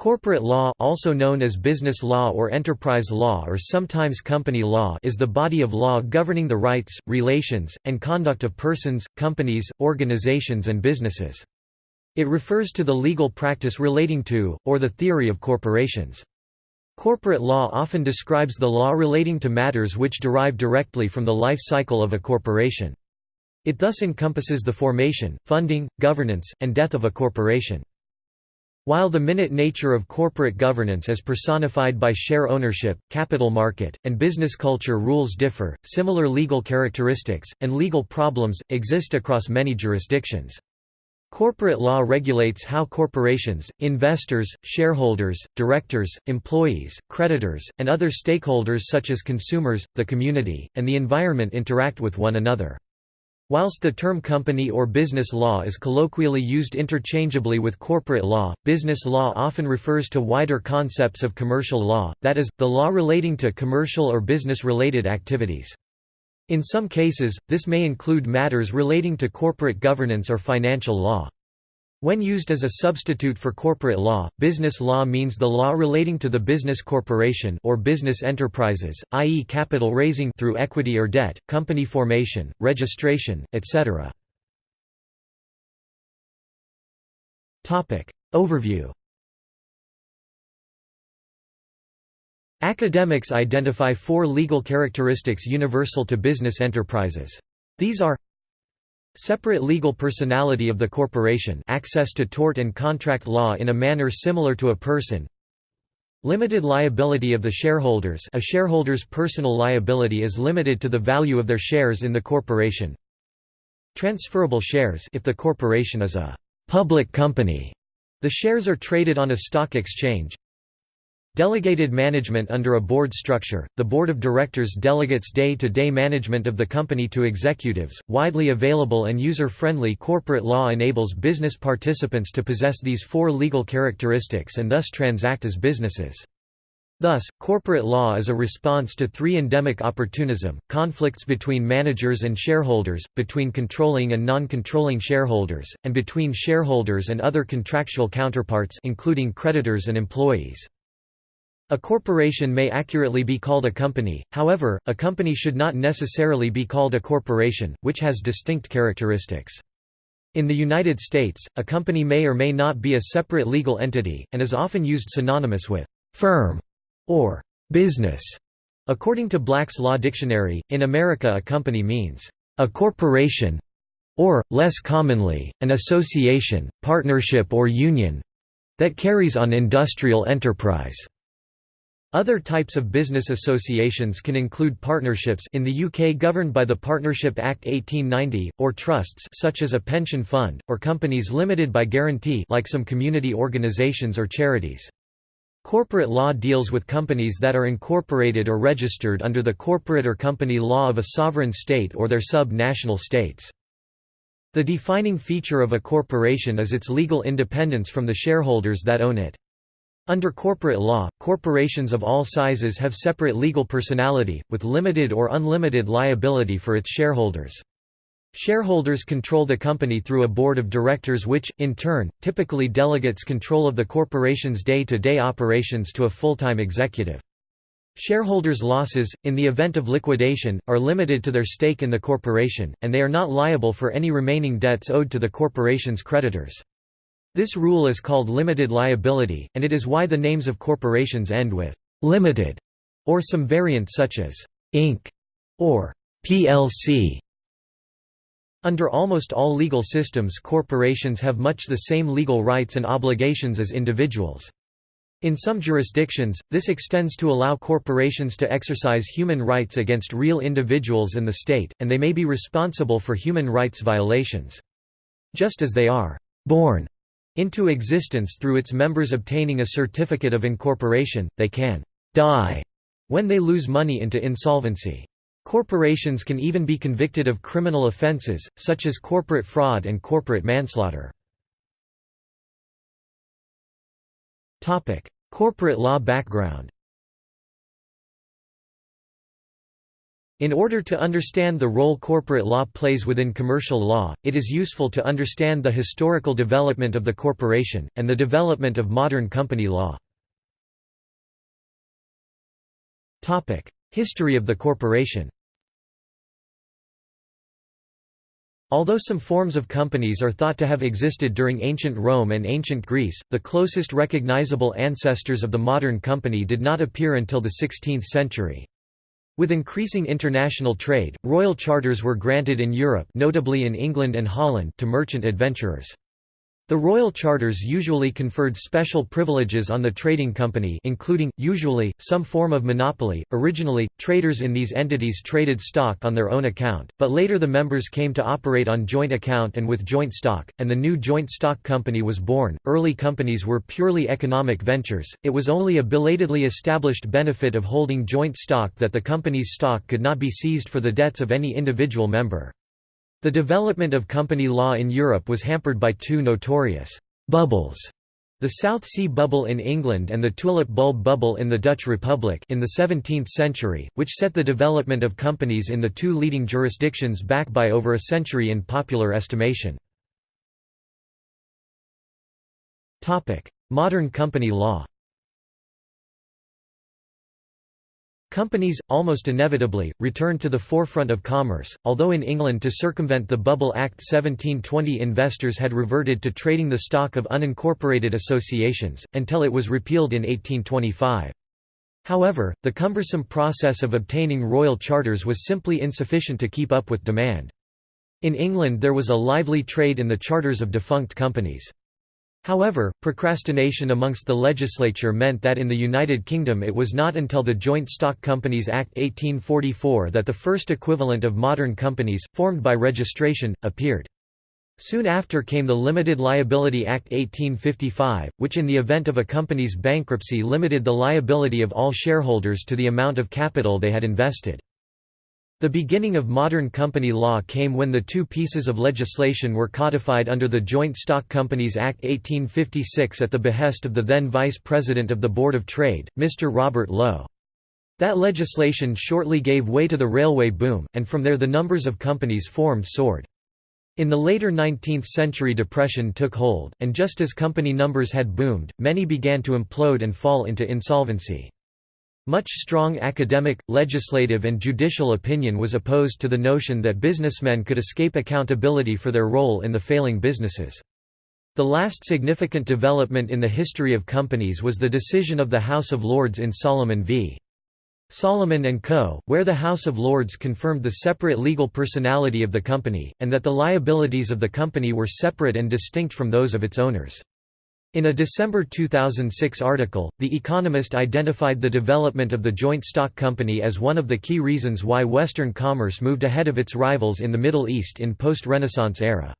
Corporate law also known as business law or enterprise law or sometimes company law is the body of law governing the rights, relations, and conduct of persons, companies, organizations and businesses. It refers to the legal practice relating to, or the theory of corporations. Corporate law often describes the law relating to matters which derive directly from the life cycle of a corporation. It thus encompasses the formation, funding, governance, and death of a corporation. While the minute nature of corporate governance as personified by share ownership, capital market, and business culture rules differ, similar legal characteristics, and legal problems, exist across many jurisdictions. Corporate law regulates how corporations, investors, shareholders, directors, employees, creditors, and other stakeholders such as consumers, the community, and the environment interact with one another. Whilst the term company or business law is colloquially used interchangeably with corporate law, business law often refers to wider concepts of commercial law, that is, the law relating to commercial or business-related activities. In some cases, this may include matters relating to corporate governance or financial law. When used as a substitute for corporate law, business law means the law relating to the business corporation or business enterprises, i.e. capital raising through equity or debt, company formation, registration, etc. Topic Overview Academics identify four legal characteristics universal to business enterprises. These are Separate legal personality of the corporation access to tort and contract law in a manner similar to a person Limited liability of the shareholders a shareholder's personal liability is limited to the value of their shares in the corporation. Transferable shares if the corporation is a «public company», the shares are traded on a stock exchange Delegated management under a board structure, the board of directors delegates day-to-day -day management of the company to executives. Widely available and user-friendly corporate law enables business participants to possess these four legal characteristics and thus transact as businesses. Thus, corporate law is a response to three endemic opportunism, conflicts between managers and shareholders, between controlling and non-controlling shareholders, and between shareholders and other contractual counterparts including creditors and employees. A corporation may accurately be called a company, however, a company should not necessarily be called a corporation, which has distinct characteristics. In the United States, a company may or may not be a separate legal entity, and is often used synonymous with «firm» or «business». According to Black's Law Dictionary, in America a company means «a corporation» or, less commonly, an association, partnership or union that carries on industrial enterprise. Other types of business associations can include partnerships in the UK governed by the Partnership Act 1890, or trusts such as a pension fund, or companies limited by guarantee like some community organisations or charities. Corporate law deals with companies that are incorporated or registered under the corporate or company law of a sovereign state or their sub-national states. The defining feature of a corporation is its legal independence from the shareholders that own it. Under corporate law, corporations of all sizes have separate legal personality, with limited or unlimited liability for its shareholders. Shareholders control the company through a board of directors which, in turn, typically delegates control of the corporation's day-to-day -day operations to a full-time executive. Shareholders' losses, in the event of liquidation, are limited to their stake in the corporation, and they are not liable for any remaining debts owed to the corporation's creditors. This rule is called limited liability, and it is why the names of corporations end with «limited» or some variant such as «Inc.» or «plc». Under almost all legal systems corporations have much the same legal rights and obligations as individuals. In some jurisdictions, this extends to allow corporations to exercise human rights against real individuals and the state, and they may be responsible for human rights violations. Just as they are «born» into existence through its members obtaining a certificate of incorporation, they can «die» when they lose money into insolvency. Corporations can even be convicted of criminal offenses, such as corporate fraud and corporate manslaughter. corporate law background In order to understand the role corporate law plays within commercial law, it is useful to understand the historical development of the corporation, and the development of modern company law. History of the corporation Although some forms of companies are thought to have existed during ancient Rome and ancient Greece, the closest recognizable ancestors of the modern company did not appear until the 16th century. With increasing international trade, royal charters were granted in Europe notably in England and Holland to merchant adventurers. The royal charters usually conferred special privileges on the trading company including, usually, some form of monopoly. Originally, traders in these entities traded stock on their own account, but later the members came to operate on joint account and with joint stock, and the new joint stock company was born. Early companies were purely economic ventures, it was only a belatedly established benefit of holding joint stock that the company's stock could not be seized for the debts of any individual member. The development of company law in Europe was hampered by two notorious «bubbles» the South Sea Bubble in England and the tulip bulb bubble in the Dutch Republic in the 17th century, which set the development of companies in the two leading jurisdictions back by over a century in popular estimation. Modern company law Companies, almost inevitably, returned to the forefront of commerce, although in England to circumvent the Bubble Act 1720 investors had reverted to trading the stock of unincorporated associations, until it was repealed in 1825. However, the cumbersome process of obtaining royal charters was simply insufficient to keep up with demand. In England there was a lively trade in the charters of defunct companies. However, procrastination amongst the legislature meant that in the United Kingdom it was not until the Joint Stock Companies Act 1844 that the first equivalent of modern companies, formed by registration, appeared. Soon after came the Limited Liability Act 1855, which in the event of a company's bankruptcy limited the liability of all shareholders to the amount of capital they had invested. The beginning of modern company law came when the two pieces of legislation were codified under the Joint Stock Companies Act 1856 at the behest of the then Vice President of the Board of Trade, Mr. Robert Lowe. That legislation shortly gave way to the railway boom, and from there the numbers of companies formed soared. In the later 19th century depression took hold, and just as company numbers had boomed, many began to implode and fall into insolvency. Much strong academic, legislative and judicial opinion was opposed to the notion that businessmen could escape accountability for their role in the failing businesses. The last significant development in the history of companies was the decision of the House of Lords in Salomon v. Salomon & Co., where the House of Lords confirmed the separate legal personality of the company, and that the liabilities of the company were separate and distinct from those of its owners. In a December 2006 article, The Economist identified the development of the joint stock company as one of the key reasons why Western commerce moved ahead of its rivals in the Middle East in post-Renaissance era.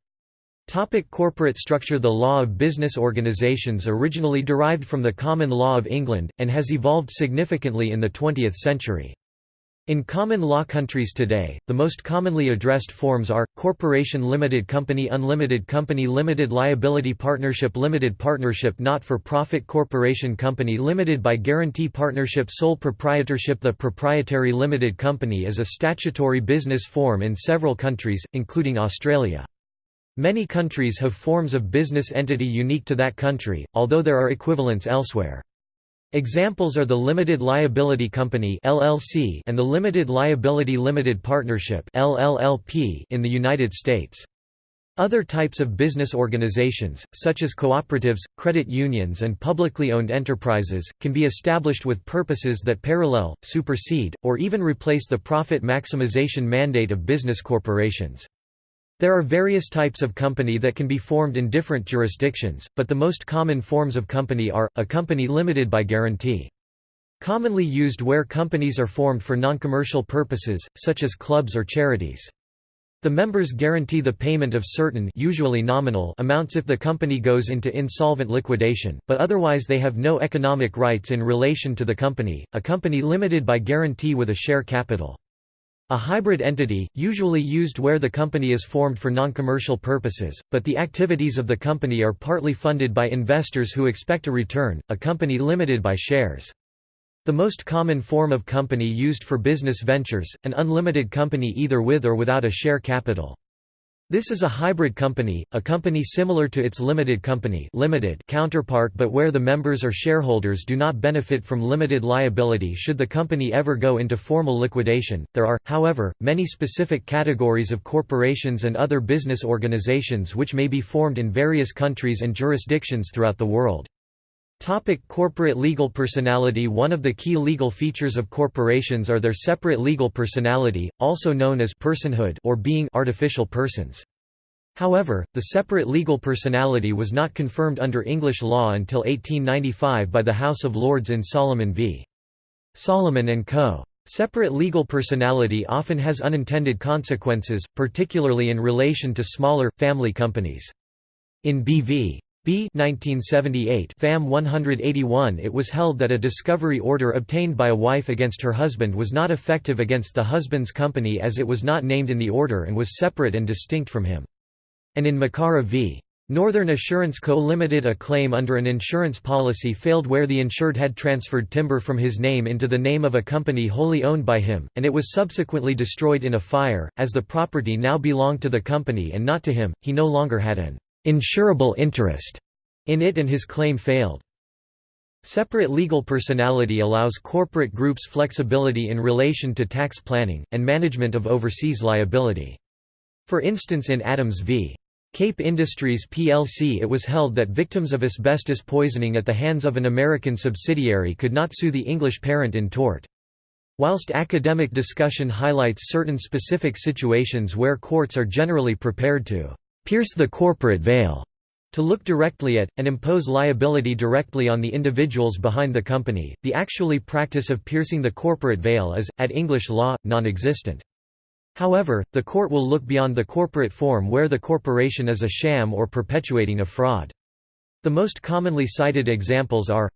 Topic corporate structure The law of business organizations originally derived from the common law of England, and has evolved significantly in the 20th century. In common law countries today, the most commonly addressed forms are, corporation limited company unlimited company limited liability partnership limited partnership not-for-profit corporation company limited by guarantee partnership sole proprietorship The proprietary limited company is a statutory business form in several countries, including Australia. Many countries have forms of business entity unique to that country, although there are equivalents elsewhere. Examples are the Limited Liability Company (LLC) and the Limited Liability Limited Partnership (LLLP) in the United States. Other types of business organizations, such as cooperatives, credit unions and publicly owned enterprises, can be established with purposes that parallel, supersede, or even replace the profit maximization mandate of business corporations. There are various types of company that can be formed in different jurisdictions, but the most common forms of company are, a company limited by guarantee. Commonly used where companies are formed for non-commercial purposes, such as clubs or charities. The members guarantee the payment of certain usually nominal amounts if the company goes into insolvent liquidation, but otherwise they have no economic rights in relation to the company, a company limited by guarantee with a share capital. A hybrid entity, usually used where the company is formed for non-commercial purposes, but the activities of the company are partly funded by investors who expect a return, a company limited by shares. The most common form of company used for business ventures, an unlimited company either with or without a share capital. This is a hybrid company, a company similar to its limited company limited counterpart but where the members or shareholders do not benefit from limited liability should the company ever go into formal liquidation. There are, however, many specific categories of corporations and other business organizations which may be formed in various countries and jurisdictions throughout the world. Topic corporate legal personality One of the key legal features of corporations are their separate legal personality, also known as personhood or being artificial persons. However, the separate legal personality was not confirmed under English law until 1895 by the House of Lords in Salomon v. Salomon and Co. Separate legal personality often has unintended consequences, particularly in relation to smaller, family companies. In B.V. B 1978 FAM 181 it was held that a discovery order obtained by a wife against her husband was not effective against the husband's company as it was not named in the order and was separate and distinct from him. And in Macaura v. Northern Assurance Co. Limited a claim under an insurance policy failed where the insured had transferred timber from his name into the name of a company wholly owned by him, and it was subsequently destroyed in a fire, as the property now belonged to the company and not to him, he no longer had an insurable interest in it and his claim failed. Separate legal personality allows corporate groups flexibility in relation to tax planning, and management of overseas liability. For instance in Adams v. Cape Industries plc it was held that victims of asbestos poisoning at the hands of an American subsidiary could not sue the English parent in tort. Whilst academic discussion highlights certain specific situations where courts are generally prepared to pierce the corporate veil to look directly at, and impose liability directly on the individuals behind the company. The actually practice of piercing the corporate veil is, at English law, non-existent. However, the court will look beyond the corporate form where the corporation is a sham or perpetuating a fraud. The most commonly cited examples are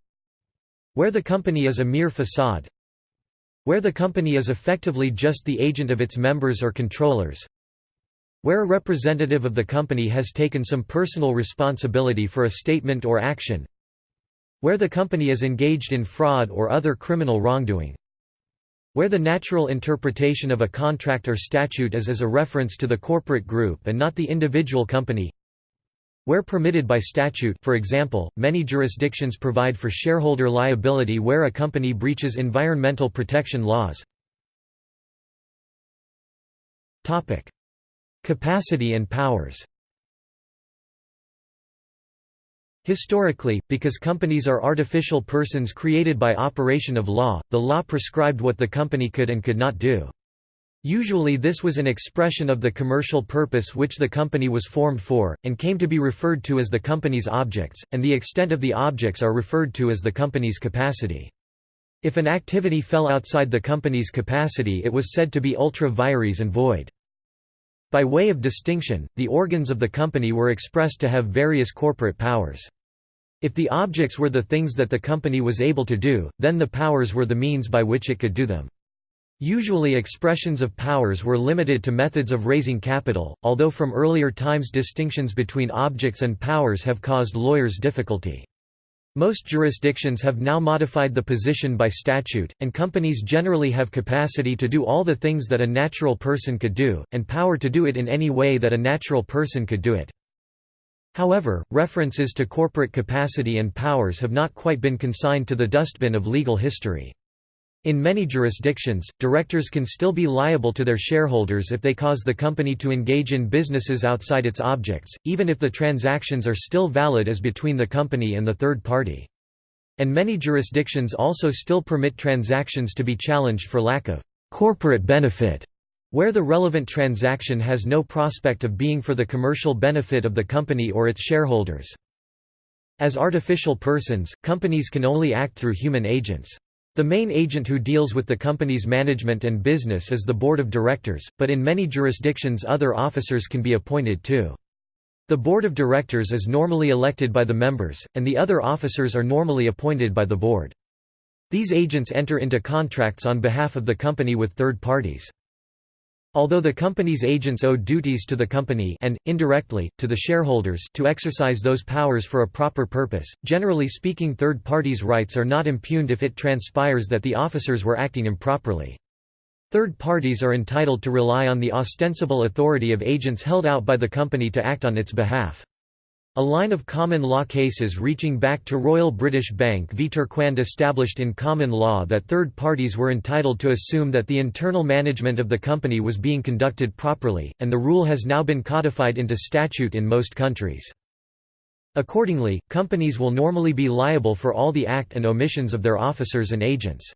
where the company is a mere facade where the company is effectively just the agent of its members or controllers where a representative of the company has taken some personal responsibility for a statement or action. Where the company is engaged in fraud or other criminal wrongdoing. Where the natural interpretation of a contract or statute is as a reference to the corporate group and not the individual company. Where permitted by statute for example, many jurisdictions provide for shareholder liability where a company breaches environmental protection laws. Capacity and powers Historically, because companies are artificial persons created by operation of law, the law prescribed what the company could and could not do. Usually this was an expression of the commercial purpose which the company was formed for, and came to be referred to as the company's objects, and the extent of the objects are referred to as the company's capacity. If an activity fell outside the company's capacity it was said to be ultra vires and void. By way of distinction, the organs of the company were expressed to have various corporate powers. If the objects were the things that the company was able to do, then the powers were the means by which it could do them. Usually expressions of powers were limited to methods of raising capital, although from earlier times distinctions between objects and powers have caused lawyers difficulty. Most jurisdictions have now modified the position by statute, and companies generally have capacity to do all the things that a natural person could do, and power to do it in any way that a natural person could do it. However, references to corporate capacity and powers have not quite been consigned to the dustbin of legal history. In many jurisdictions, directors can still be liable to their shareholders if they cause the company to engage in businesses outside its objects, even if the transactions are still valid as between the company and the third party. And many jurisdictions also still permit transactions to be challenged for lack of corporate benefit, where the relevant transaction has no prospect of being for the commercial benefit of the company or its shareholders. As artificial persons, companies can only act through human agents. The main agent who deals with the company's management and business is the board of directors, but in many jurisdictions other officers can be appointed too. The board of directors is normally elected by the members, and the other officers are normally appointed by the board. These agents enter into contracts on behalf of the company with third parties. Although the company's agents owe duties to the company and, indirectly, to the shareholders to exercise those powers for a proper purpose, generally speaking third parties' rights are not impugned if it transpires that the officers were acting improperly. Third parties are entitled to rely on the ostensible authority of agents held out by the company to act on its behalf. A line of common law cases reaching back to Royal British Bank v Turquand established in common law that third parties were entitled to assume that the internal management of the company was being conducted properly, and the rule has now been codified into statute in most countries. Accordingly, companies will normally be liable for all the act and omissions of their officers and agents.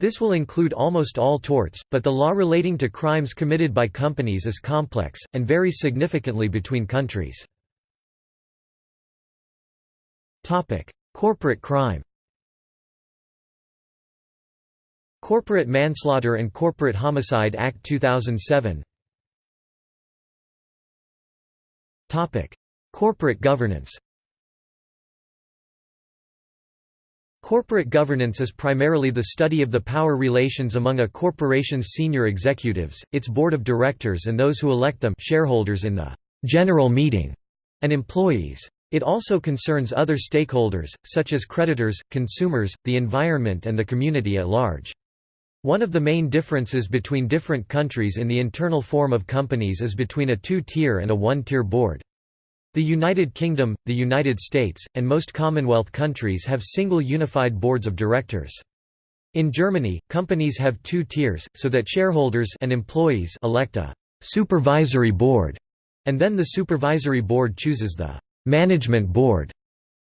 This will include almost all torts, but the law relating to crimes committed by companies is complex, and varies significantly between countries. Topic: Corporate crime. Corporate Manslaughter and Corporate Homicide Act 2007. Topic: Corporate governance. Corporate governance is primarily the study of the power relations among a corporation's senior executives, its board of directors and those who elect them shareholders in the general meeting, and employees. It also concerns other stakeholders, such as creditors, consumers, the environment and the community at large. One of the main differences between different countries in the internal form of companies is between a two-tier and a one-tier board. The United Kingdom, the United States, and most Commonwealth countries have single unified boards of directors. In Germany, companies have two tiers, so that shareholders and employees elect a «supervisory board», and then the supervisory board chooses the management board.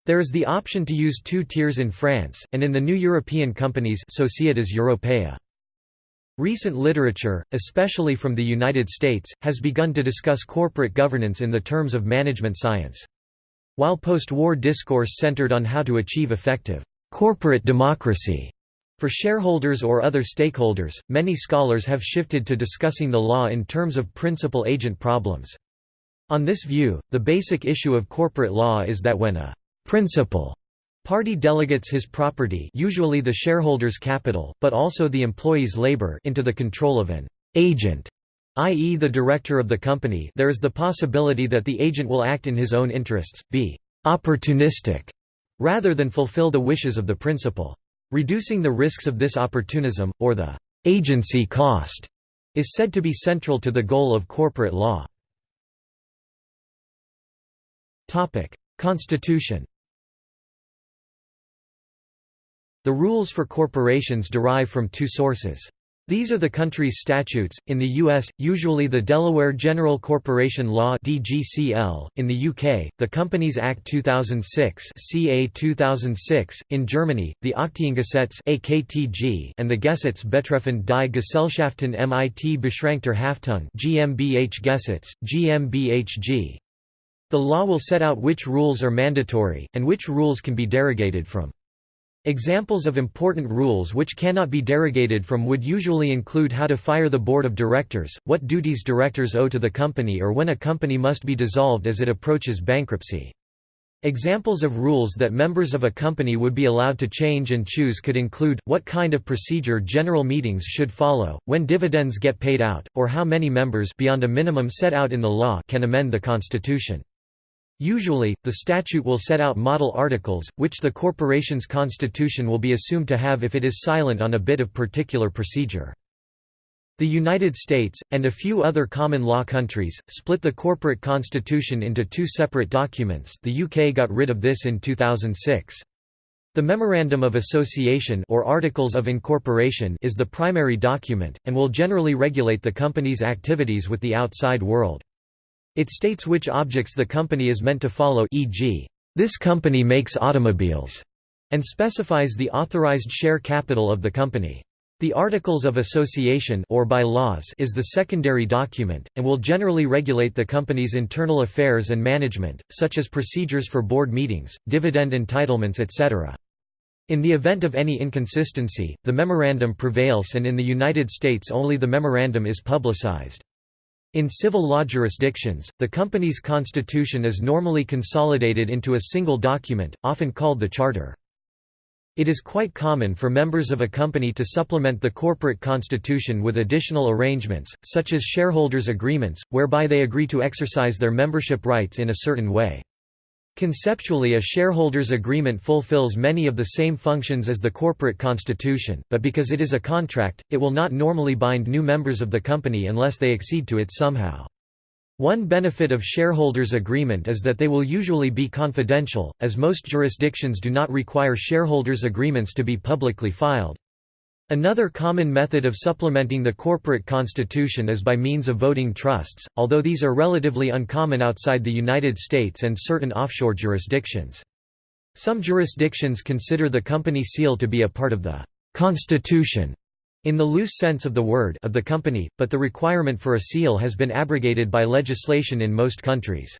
There is the option to use two tiers in France, and in the new European companies Societas Europaea. Recent literature, especially from the United States, has begun to discuss corporate governance in the terms of management science. While post-war discourse centered on how to achieve effective corporate democracy for shareholders or other stakeholders, many scholars have shifted to discussing the law in terms of principal-agent problems. On this view, the basic issue of corporate law is that when a principal party delegates his property usually the shareholder's capital, but also the employee's labor into the control of an agent i.e. the director of the company there is the possibility that the agent will act in his own interests, be opportunistic, rather than fulfill the wishes of the principal. Reducing the risks of this opportunism, or the agency cost, is said to be central to the goal of corporate law. Constitution The rules for corporations derive from two sources. These are the country's statutes, in the US, usually the Delaware General Corporation Law DGCL, in the UK, the Companies Act 2006 CA 2006, in Germany, the Aktiengesetz AKTG and the Gesetz betreffend die Gesellschaften mit beschränkter Haftung GmbH Gesetz, GmbHG. The law will set out which rules are mandatory, and which rules can be derogated from. Examples of important rules which cannot be derogated from would usually include how to fire the board of directors, what duties directors owe to the company or when a company must be dissolved as it approaches bankruptcy. Examples of rules that members of a company would be allowed to change and choose could include, what kind of procedure general meetings should follow, when dividends get paid out, or how many members beyond a minimum set out in the law can amend the constitution. Usually, the statute will set out model articles, which the corporation's constitution will be assumed to have if it is silent on a bit of particular procedure. The United States, and a few other common law countries, split the corporate constitution into two separate documents the UK got rid of this in 2006. The Memorandum of Association or Articles of Incorporation is the primary document, and will generally regulate the company's activities with the outside world. It states which objects the company is meant to follow e.g., this company makes automobiles, and specifies the authorized share capital of the company. The Articles of Association or bylaws is the secondary document, and will generally regulate the company's internal affairs and management, such as procedures for board meetings, dividend entitlements etc. In the event of any inconsistency, the memorandum prevails and in the United States only the memorandum is publicized. In civil law jurisdictions, the company's constitution is normally consolidated into a single document, often called the charter. It is quite common for members of a company to supplement the corporate constitution with additional arrangements, such as shareholders' agreements, whereby they agree to exercise their membership rights in a certain way. Conceptually a shareholders' agreement fulfills many of the same functions as the corporate constitution, but because it is a contract, it will not normally bind new members of the company unless they accede to it somehow. One benefit of shareholders' agreement is that they will usually be confidential, as most jurisdictions do not require shareholders' agreements to be publicly filed. Another common method of supplementing the corporate constitution is by means of voting trusts, although these are relatively uncommon outside the United States and certain offshore jurisdictions. Some jurisdictions consider the company seal to be a part of the «constitution» in the loose sense of the word of the company, but the requirement for a seal has been abrogated by legislation in most countries.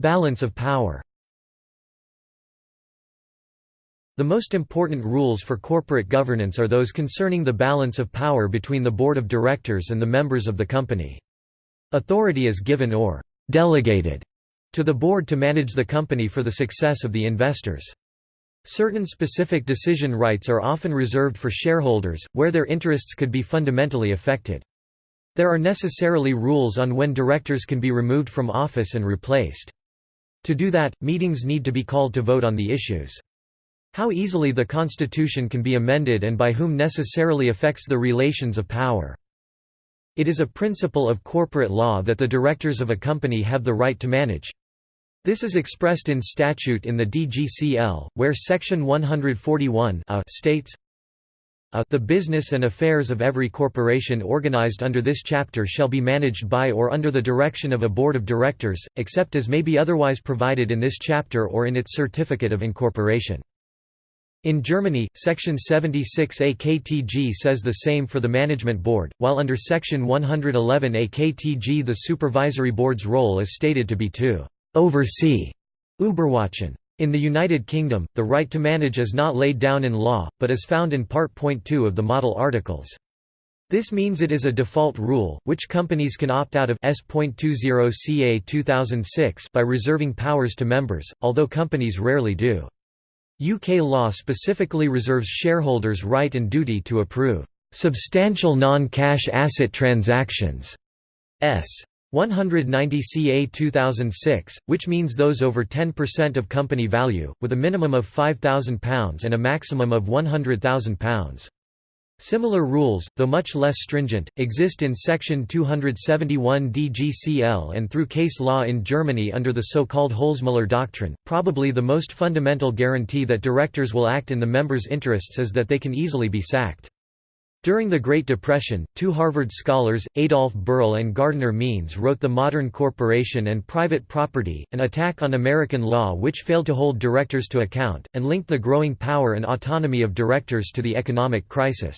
Balance of power The most important rules for corporate governance are those concerning the balance of power between the board of directors and the members of the company. Authority is given or «delegated» to the board to manage the company for the success of the investors. Certain specific decision rights are often reserved for shareholders, where their interests could be fundamentally affected. There are necessarily rules on when directors can be removed from office and replaced. To do that, meetings need to be called to vote on the issues. How easily the Constitution can be amended and by whom necessarily affects the relations of power. It is a principle of corporate law that the directors of a company have the right to manage, this is expressed in statute in the DGCL, where Section 141 states, The business and affairs of every corporation organized under this chapter shall be managed by or under the direction of a board of directors, except as may be otherwise provided in this chapter or in its certificate of incorporation. In Germany, Section 76 AKTG says the same for the Management Board, while under Section 111 AKTG the Supervisory Board's role is stated to be to oversee Überwachen. In the United Kingdom, the right to manage is not laid down in law, but is found in Part. 2 of the Model Articles. This means it is a default rule, which companies can opt out of S.20 CA 2006 by reserving powers to members, although companies rarely do. UK law specifically reserves shareholders' right and duty to approve substantial non-cash asset transactions s 190 CA 2006, which means those over 10% of company value, with a minimum of £5,000 and a maximum of £100,000. Similar rules, though much less stringent, exist in Section 271 DGCL and through case law in Germany under the so-called Holzmüller doctrine. Probably the most fundamental guarantee that directors will act in the members' interests is that they can easily be sacked. During the Great Depression, two Harvard scholars, Adolf Berle and Gardner Means wrote The Modern Corporation and Private Property, an attack on American law which failed to hold directors to account, and linked the growing power and autonomy of directors to the economic crisis.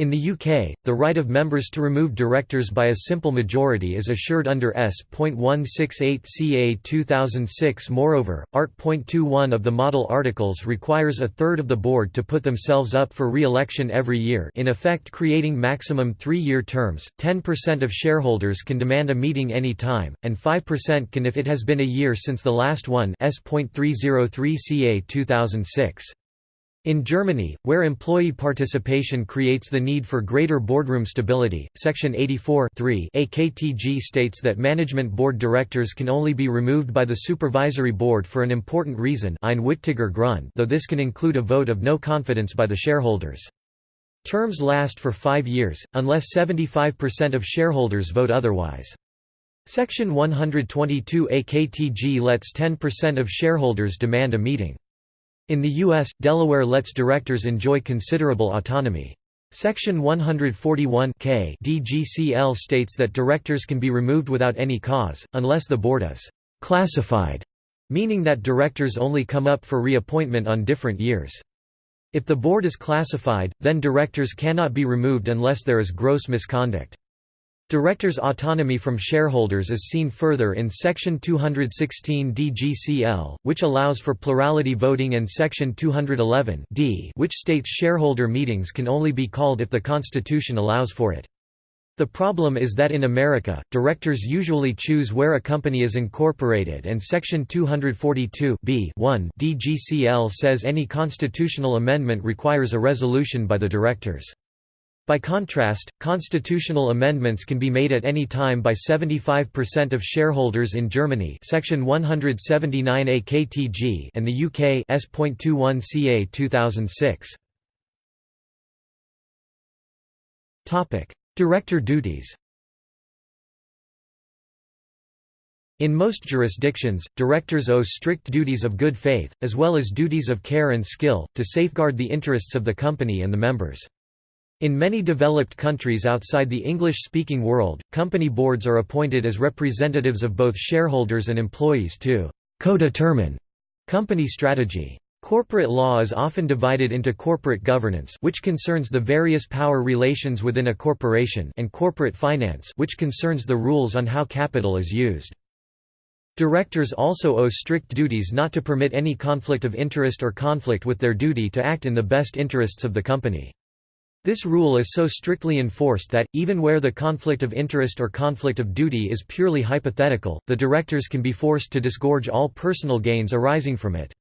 In the UK, the right of members to remove directors by a simple majority is assured under S.168 CA 2006 Moreover, Art.21 of the Model Articles requires a third of the board to put themselves up for re-election every year in effect creating maximum three-year terms, 10% of shareholders can demand a meeting any time, and 5% can if it has been a year since the last one S.303 CA 2006. In Germany, where employee participation creates the need for greater boardroom stability, Section 84 AKTG states that management board directors can only be removed by the supervisory board for an important reason ein wichtiger Grund though this can include a vote of no confidence by the shareholders. Terms last for five years, unless 75% of shareholders vote otherwise. Section 122 AKTG lets 10% of shareholders demand a meeting. In the U.S., Delaware lets directors enjoy considerable autonomy. Section 141 K DGCL states that directors can be removed without any cause, unless the board is «classified», meaning that directors only come up for reappointment on different years. If the board is classified, then directors cannot be removed unless there is gross misconduct. Directors' autonomy from shareholders is seen further in Section 216 DGCL, which allows for plurality voting and Section 211 D which states shareholder meetings can only be called if the Constitution allows for it. The problem is that in America, directors usually choose where a company is incorporated and Section 242 B1 DGCL says any constitutional amendment requires a resolution by the directors. By contrast, constitutional amendments can be made at any time by 75% of shareholders in Germany Section 179 AKTG and the UK S.21 CA 2006. Director duties In most jurisdictions, directors owe strict duties of good faith, as well as duties of care and skill, to safeguard the interests of the company and the members. In many developed countries outside the English-speaking world, company boards are appointed as representatives of both shareholders and employees to co-determine company strategy. Corporate law is often divided into corporate governance which concerns the various power relations within a corporation and corporate finance which concerns the rules on how capital is used. Directors also owe strict duties not to permit any conflict of interest or conflict with their duty to act in the best interests of the company. This rule is so strictly enforced that, even where the conflict of interest or conflict of duty is purely hypothetical, the directors can be forced to disgorge all personal gains arising from it.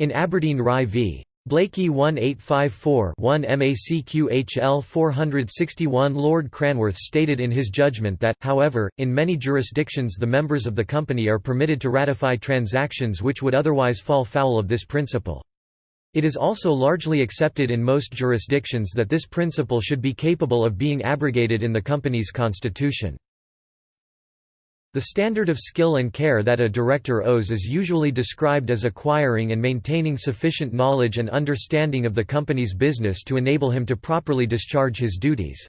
In Aberdeen Rye v. Blaikie 1854-1 MACQHL 461 Lord Cranworth stated in his judgment that, however, in many jurisdictions the members of the company are permitted to ratify transactions which would otherwise fall foul of this principle. It is also largely accepted in most jurisdictions that this principle should be capable of being abrogated in the company's constitution. The standard of skill and care that a director owes is usually described as acquiring and maintaining sufficient knowledge and understanding of the company's business to enable him to properly discharge his duties.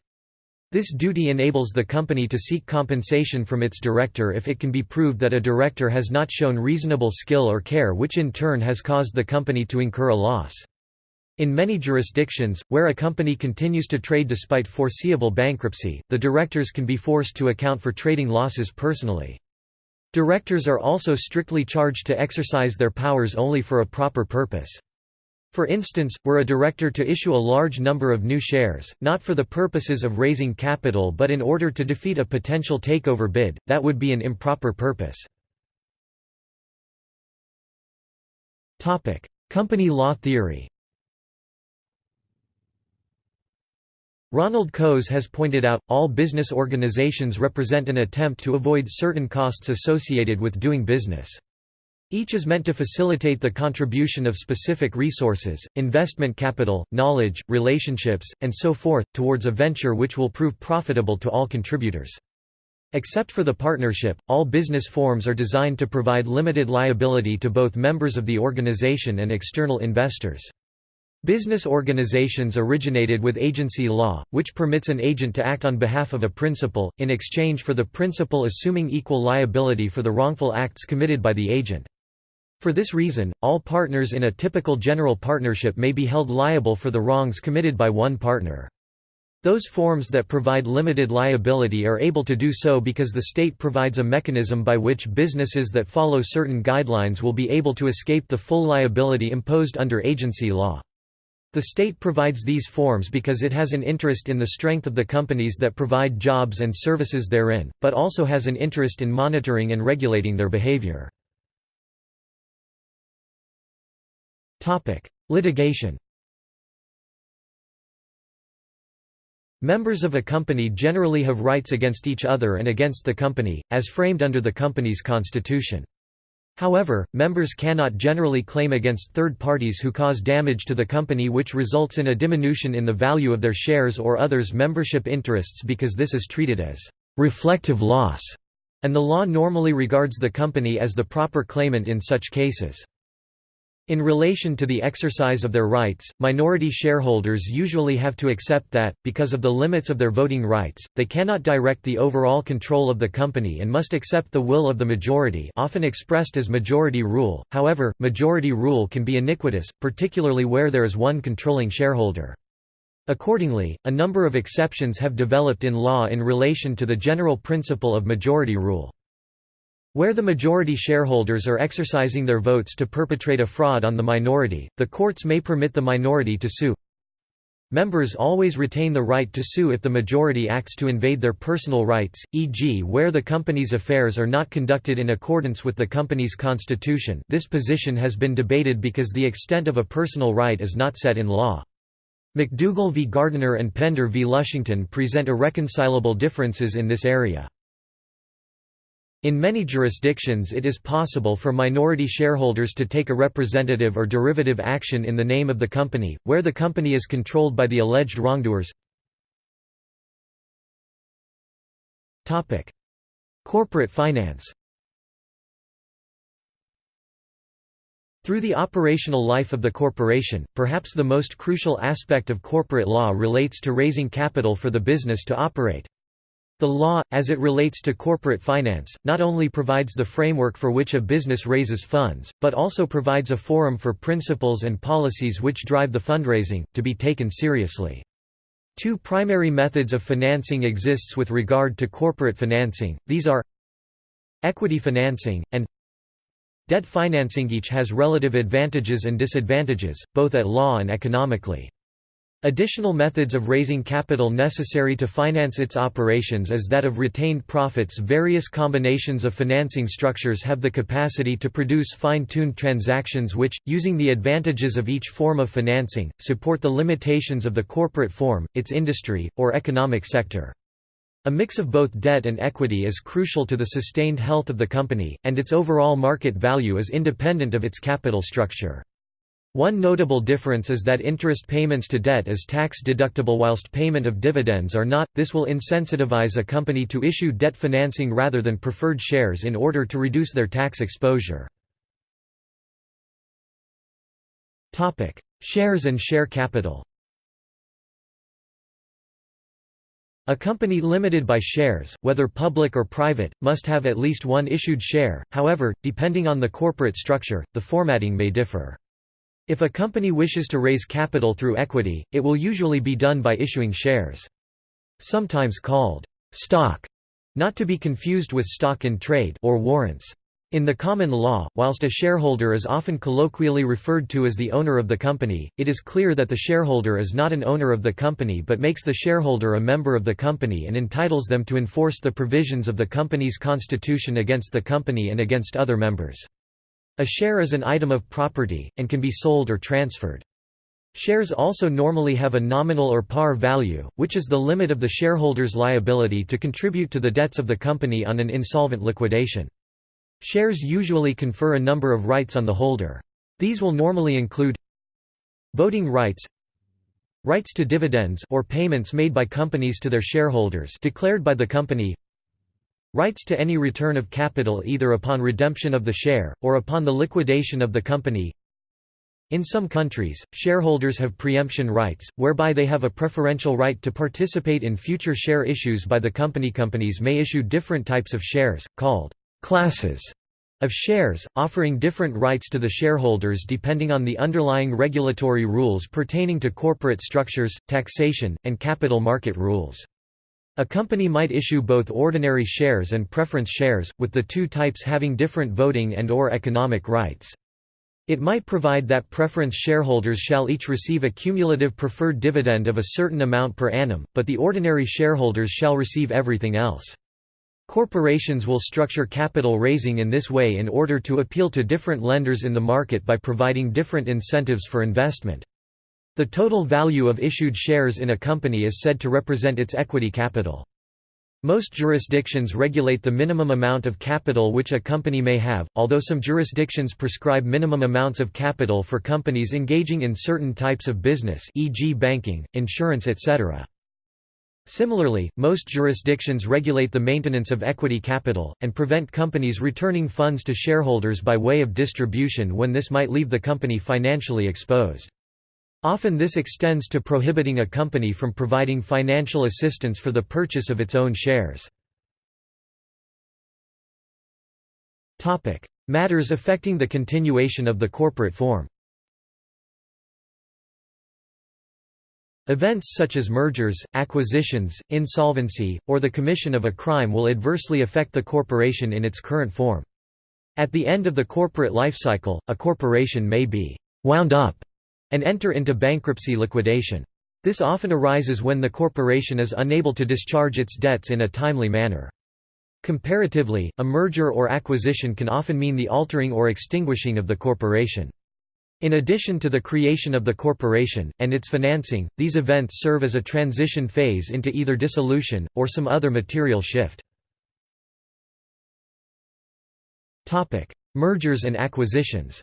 This duty enables the company to seek compensation from its director if it can be proved that a director has not shown reasonable skill or care which in turn has caused the company to incur a loss. In many jurisdictions, where a company continues to trade despite foreseeable bankruptcy, the directors can be forced to account for trading losses personally. Directors are also strictly charged to exercise their powers only for a proper purpose. For instance, were a director to issue a large number of new shares, not for the purposes of raising capital but in order to defeat a potential takeover bid, that would be an improper purpose. Company law theory Ronald Coase has pointed out, all business organizations represent an attempt to avoid certain costs associated with doing business. Each is meant to facilitate the contribution of specific resources, investment capital, knowledge, relationships, and so forth, towards a venture which will prove profitable to all contributors. Except for the partnership, all business forms are designed to provide limited liability to both members of the organization and external investors. Business organizations originated with agency law, which permits an agent to act on behalf of a principal, in exchange for the principal assuming equal liability for the wrongful acts committed by the agent. For this reason, all partners in a typical general partnership may be held liable for the wrongs committed by one partner. Those forms that provide limited liability are able to do so because the state provides a mechanism by which businesses that follow certain guidelines will be able to escape the full liability imposed under agency law. The state provides these forms because it has an interest in the strength of the companies that provide jobs and services therein, but also has an interest in monitoring and regulating their behavior. Litigation Members of a company generally have rights against each other and against the company, as framed under the company's constitution. However, members cannot generally claim against third parties who cause damage to the company which results in a diminution in the value of their shares or others' membership interests because this is treated as reflective loss, and the law normally regards the company as the proper claimant in such cases. In relation to the exercise of their rights, minority shareholders usually have to accept that, because of the limits of their voting rights, they cannot direct the overall control of the company and must accept the will of the majority often expressed as majority rule, however, majority rule can be iniquitous, particularly where there is one controlling shareholder. Accordingly, a number of exceptions have developed in law in relation to the general principle of majority rule. Where the majority shareholders are exercising their votes to perpetrate a fraud on the minority, the courts may permit the minority to sue. Members always retain the right to sue if the majority acts to invade their personal rights, e.g. where the company's affairs are not conducted in accordance with the company's constitution this position has been debated because the extent of a personal right is not set in law. McDougall v. Gardiner and Pender v. Lushington present irreconcilable differences in this area. In many jurisdictions it is possible for minority shareholders to take a representative or derivative action in the name of the company, where the company is controlled by the alleged wrongdoers. Corporate finance Through the operational life of the corporation, perhaps the most crucial aspect of corporate law relates to raising capital for the business to operate. The law, as it relates to corporate finance, not only provides the framework for which a business raises funds, but also provides a forum for principles and policies which drive the fundraising, to be taken seriously. Two primary methods of financing exists with regard to corporate financing, these are equity financing, and debt financing each has relative advantages and disadvantages, both at law and economically. Additional methods of raising capital necessary to finance its operations is that of retained profits Various combinations of financing structures have the capacity to produce fine-tuned transactions which, using the advantages of each form of financing, support the limitations of the corporate form, its industry, or economic sector. A mix of both debt and equity is crucial to the sustained health of the company, and its overall market value is independent of its capital structure. One notable difference is that interest payments to debt is tax deductible whilst payment of dividends are not, this will insensitivize a company to issue debt financing rather than preferred shares in order to reduce their tax exposure. shares and share capital A company limited by shares, whether public or private, must have at least one issued share, however, depending on the corporate structure, the formatting may differ. If a company wishes to raise capital through equity, it will usually be done by issuing shares. Sometimes called stock, not to be confused with stock in trade or warrants. In the common law, whilst a shareholder is often colloquially referred to as the owner of the company, it is clear that the shareholder is not an owner of the company but makes the shareholder a member of the company and entitles them to enforce the provisions of the company's constitution against the company and against other members. A share is an item of property, and can be sold or transferred. Shares also normally have a nominal or par value, which is the limit of the shareholder's liability to contribute to the debts of the company on an insolvent liquidation. Shares usually confer a number of rights on the holder. These will normally include voting rights, rights to dividends or payments made by companies to their shareholders declared by the company, Rights to any return of capital either upon redemption of the share, or upon the liquidation of the company In some countries, shareholders have preemption rights, whereby they have a preferential right to participate in future share issues by the company. Companies may issue different types of shares, called classes of shares, offering different rights to the shareholders depending on the underlying regulatory rules pertaining to corporate structures, taxation, and capital market rules. A company might issue both ordinary shares and preference shares, with the two types having different voting and or economic rights. It might provide that preference shareholders shall each receive a cumulative preferred dividend of a certain amount per annum, but the ordinary shareholders shall receive everything else. Corporations will structure capital raising in this way in order to appeal to different lenders in the market by providing different incentives for investment. The total value of issued shares in a company is said to represent its equity capital. Most jurisdictions regulate the minimum amount of capital which a company may have, although some jurisdictions prescribe minimum amounts of capital for companies engaging in certain types of business e.g. banking, insurance etc. Similarly, most jurisdictions regulate the maintenance of equity capital, and prevent companies returning funds to shareholders by way of distribution when this might leave the company financially exposed. Often this extends to prohibiting a company from providing financial assistance for the purchase of its own shares. Matters affecting the continuation of the corporate form Events such as mergers, acquisitions, insolvency, or the commission of a crime will adversely affect the corporation in its current form. At the end of the corporate lifecycle, a corporation may be «wound up» and enter into bankruptcy liquidation. This often arises when the corporation is unable to discharge its debts in a timely manner. Comparatively, a merger or acquisition can often mean the altering or extinguishing of the corporation. In addition to the creation of the corporation, and its financing, these events serve as a transition phase into either dissolution, or some other material shift. Mergers and acquisitions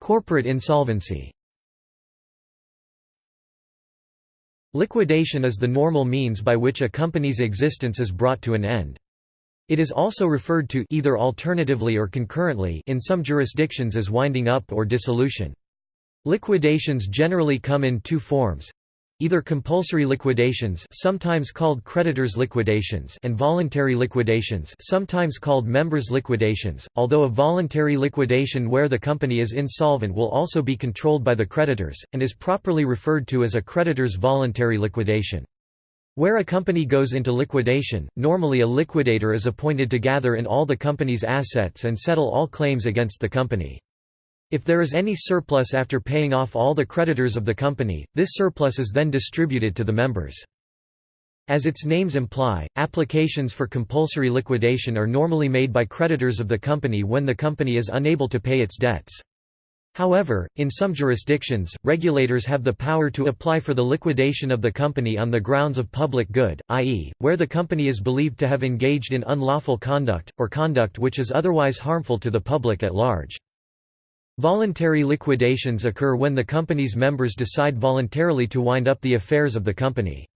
Corporate insolvency Liquidation is the normal means by which a company's existence is brought to an end. It is also referred to either alternatively or concurrently in some jurisdictions as winding up or dissolution. Liquidations generally come in two forms either compulsory liquidations sometimes called creditors liquidations and voluntary liquidations sometimes called members liquidations although a voluntary liquidation where the company is insolvent will also be controlled by the creditors and is properly referred to as a creditors voluntary liquidation. Where a company goes into liquidation normally a liquidator is appointed to gather in all the company's assets and settle all claims against the company if there is any surplus after paying off all the creditors of the company, this surplus is then distributed to the members. As its names imply, applications for compulsory liquidation are normally made by creditors of the company when the company is unable to pay its debts. However, in some jurisdictions, regulators have the power to apply for the liquidation of the company on the grounds of public good, i.e., where the company is believed to have engaged in unlawful conduct, or conduct which is otherwise harmful to the public at large. Voluntary liquidations occur when the company's members decide voluntarily to wind up the affairs of the company.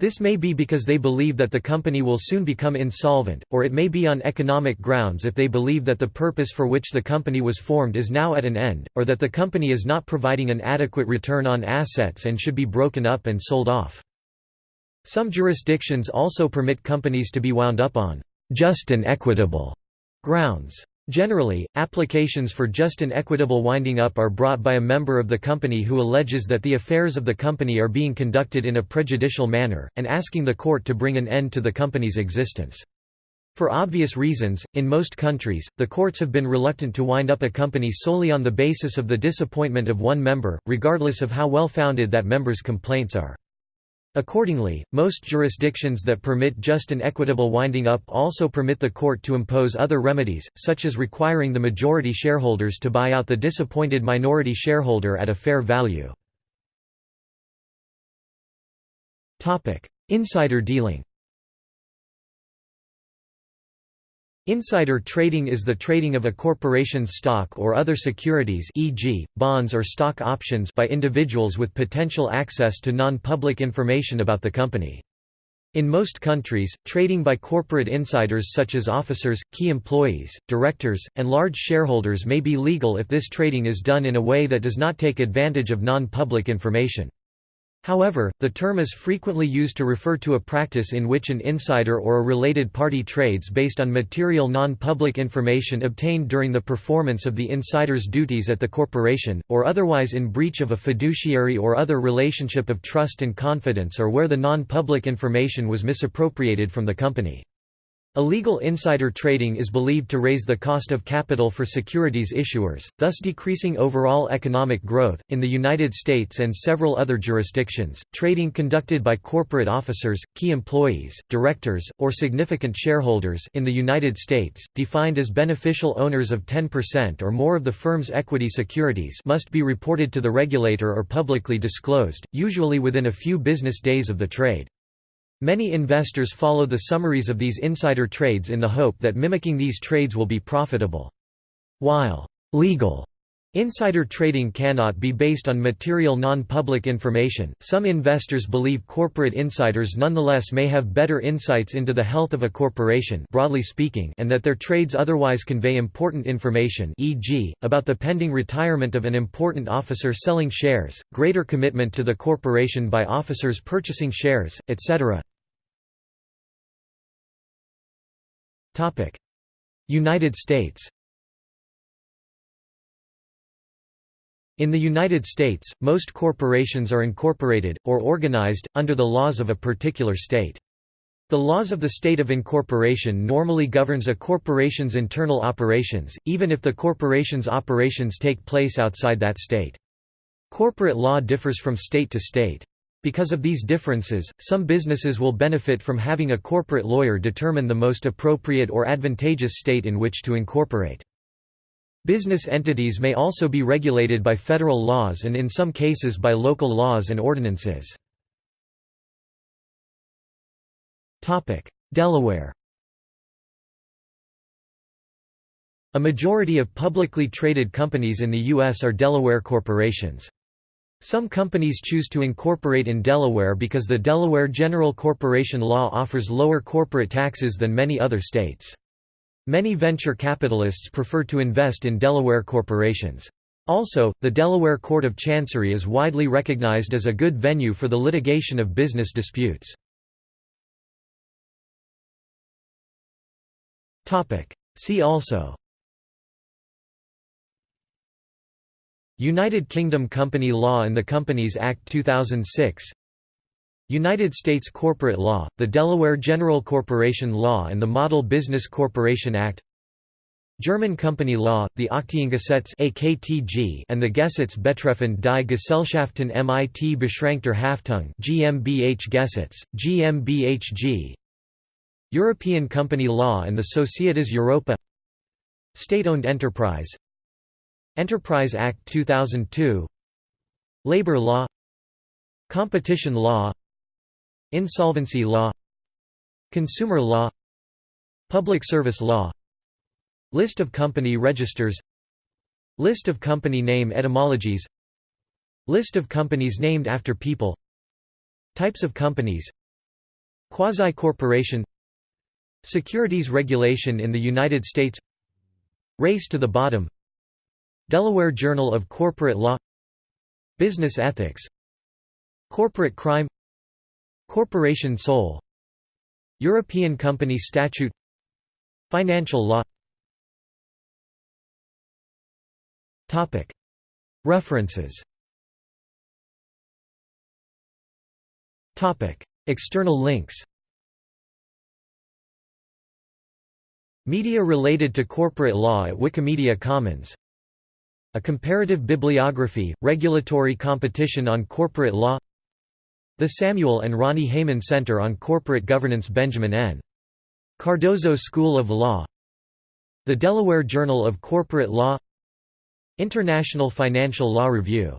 This may be because they believe that the company will soon become insolvent, or it may be on economic grounds if they believe that the purpose for which the company was formed is now at an end, or that the company is not providing an adequate return on assets and should be broken up and sold off. Some jurisdictions also permit companies to be wound up on just and equitable grounds. Generally, applications for just and equitable winding up are brought by a member of the company who alleges that the affairs of the company are being conducted in a prejudicial manner, and asking the court to bring an end to the company's existence. For obvious reasons, in most countries, the courts have been reluctant to wind up a company solely on the basis of the disappointment of one member, regardless of how well founded that member's complaints are. Accordingly, most jurisdictions that permit just and equitable winding up also permit the court to impose other remedies, such as requiring the majority shareholders to buy out the disappointed minority shareholder at a fair value. Insider dealing Insider trading is the trading of a corporation's stock or other securities e.g., bonds or stock options by individuals with potential access to non-public information about the company. In most countries, trading by corporate insiders such as officers, key employees, directors, and large shareholders may be legal if this trading is done in a way that does not take advantage of non-public information. However, the term is frequently used to refer to a practice in which an insider or a related party trades based on material non-public information obtained during the performance of the insider's duties at the corporation, or otherwise in breach of a fiduciary or other relationship of trust and confidence or where the non-public information was misappropriated from the company. Illegal insider trading is believed to raise the cost of capital for securities issuers, thus decreasing overall economic growth. In the United States and several other jurisdictions, trading conducted by corporate officers, key employees, directors, or significant shareholders in the United States, defined as beneficial owners of 10% or more of the firm's equity securities, must be reported to the regulator or publicly disclosed, usually within a few business days of the trade. Many investors follow the summaries of these insider trades in the hope that mimicking these trades will be profitable. While legal Insider trading cannot be based on material non-public information. Some investors believe corporate insiders nonetheless may have better insights into the health of a corporation, broadly speaking, and that their trades otherwise convey important information, e.g., about the pending retirement of an important officer selling shares, greater commitment to the corporation by officers purchasing shares, etc. United States In the United States, most corporations are incorporated, or organized, under the laws of a particular state. The laws of the state of incorporation normally governs a corporation's internal operations, even if the corporation's operations take place outside that state. Corporate law differs from state to state. Because of these differences, some businesses will benefit from having a corporate lawyer determine the most appropriate or advantageous state in which to incorporate. Business entities may also be regulated by federal laws and in some cases by local laws and ordinances. Delaware A majority of publicly traded companies in the U.S. are Delaware corporations. Some companies choose to incorporate in Delaware because the Delaware General Corporation Law offers lower corporate taxes than many other states. Many venture capitalists prefer to invest in Delaware corporations. Also, the Delaware Court of Chancery is widely recognized as a good venue for the litigation of business disputes. See also United Kingdom Company Law and the Companies Act 2006 United States Corporate Law, the Delaware General Corporation Law and the Model Business Corporation Act. German Company Law, the Aktiengesetz and the Gesetz betreffend die Gesellschaften mit beschränkter Haftung GmbH Gesetz, GmbHG European Company Law and the Societas Europaea. State-owned enterprise Enterprise Act 2002 Labor law. Competition law. Insolvency law. Consumer law. Public service law. List of company registers. List of company name etymologies. List of companies named after people. Types of companies. Quasi-corporation. Securities regulation in the United States. Race to the bottom Delaware Journal of Corporate Law Business ethics Corporate crime Corporation sole European Company Statute Financial law. References. External links. Media related to corporate law at Wikimedia Commons A comparative bibliography, regulatory competition on corporate law The Samuel and Ronnie Heyman Center on Corporate Governance Benjamin N. Cardozo School of Law The Delaware Journal of Corporate Law International Financial Law Review